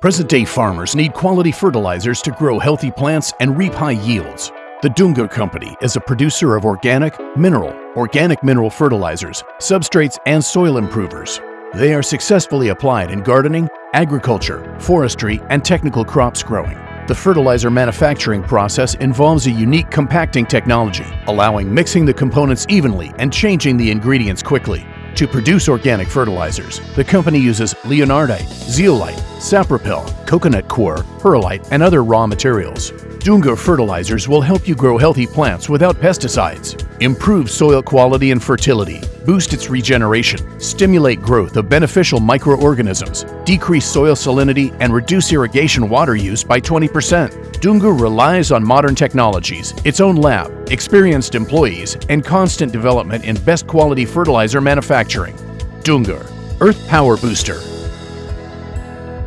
Present-day farmers need quality fertilizers to grow healthy plants and reap high yields. The Dunga Company is a producer of organic, mineral, organic mineral fertilizers, substrates, and soil improvers. They are successfully applied in gardening, agriculture, forestry, and technical crops growing. The fertilizer manufacturing process involves a unique compacting technology, allowing mixing the components evenly and changing the ingredients quickly. To produce organic fertilizers, the company uses leonardite, zeolite, sapropel, coconut coir, perlite, and other raw materials. Dunga fertilizers will help you grow healthy plants without pesticides, improve soil quality and fertility, boost its regeneration, stimulate growth of beneficial microorganisms, decrease soil salinity, and reduce irrigation water use by 20%. Dunga relies on modern technologies, its own lab, experienced employees, and constant development in best quality fertilizer manufacturing. Dunga, Earth Power Booster.